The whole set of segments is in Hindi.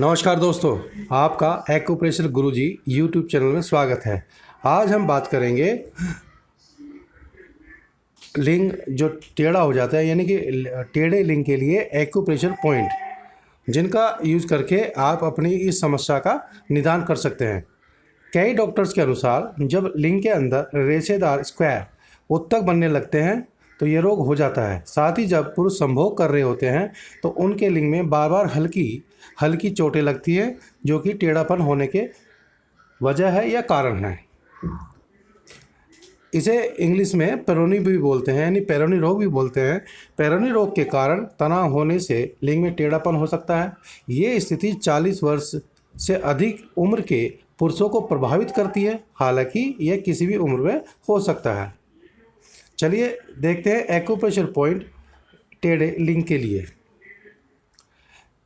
नमस्कार दोस्तों, आपका एक्यूप्रेशर गुरुजी यूट्यूब चैनल में स्वागत है। आज हम बात करेंगे लिंग जो टेढ़ा हो जाता है, यानी कि टेढ़े लिंग के लिए एक्यूप्रेशर पॉइंट जिनका यूज़ करके आप अपनी इस समस्या का निदान कर सकते हैं। कई डॉक्टर्स के अनुसार, जब लिंग के अंदर रेशेदार स्क्वायर उत्तक बनने लगते हैं तो ये रोग हो जाता है। साथ ही जब पुरुष संभोग कर रहे होते हैं तो उनके लिंग में बार बार हल्की हल्की चोटें लगती हैं, जो कि टेढ़ापन होने के वजह है या कारण है। इसे इंग्लिश में पेरोनी भी बोलते हैं, यानी पेरोनी रोग भी बोलते हैं। पेरोनी रोग के कारण तनाव होने से लिंग में टेढ़ापन हो सकता है। ये स्थिति 40 वर्ष से अधिक उम्र के पुरुषों को प्रभावित करती है। हालाँकि यह किसी भी उम्र में हो सकता है। चलिए देखते हैं एक्यूप्रेशर पॉइंट टेढ़े लिंक के लिए।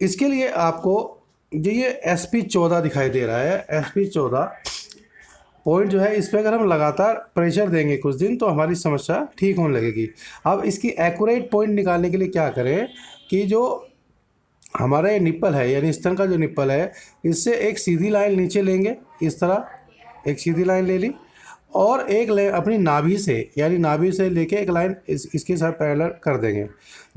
इसके लिए आपको जो ये एस पी चौदह दिखाई दे रहा है एस पी चौदह पॉइंट जो है, इस पर अगर हम लगातार प्रेशर देंगे कुछ दिन तो हमारी समस्या ठीक होने लगेगी। अब इसकी एक्यूरेट पॉइंट निकालने के लिए क्या करें कि जो हमारा ये निप्पल है, यानी स्तन का जो निप्पल है, इससे एक सीधी लाइन नीचे लेंगे। इस तरह एक सीधी लाइन ले ली। और एक लाइन अपनी नाभि से, यानी नाभि से लेके एक लाइन इस, इसके साथ पैरेलल कर देंगे।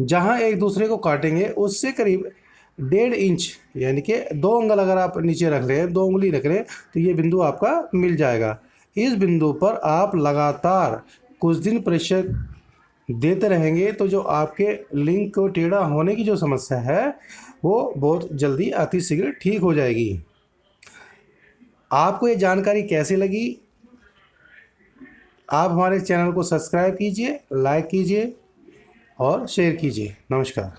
जहाँ एक दूसरे को काटेंगे, उससे करीब डेढ़ इंच, यानी कि दो उंगल अगर आप नीचे रख लें, दो उंगली रख लें तो ये बिंदु आपका मिल जाएगा। इस बिंदु पर आप लगातार कुछ दिन प्रेशर देते रहेंगे तो जो आपके लिंग को टेढ़ा होने की जो समस्या है, वो बहुत जल्दी अति शीघ्र ठीक हो जाएगी। आपको ये जानकारी कैसी लगी? आप हमारे चैनल को सब्सक्राइब कीजिए लाइक कीजिए और शेयर कीजिए। नमस्कार।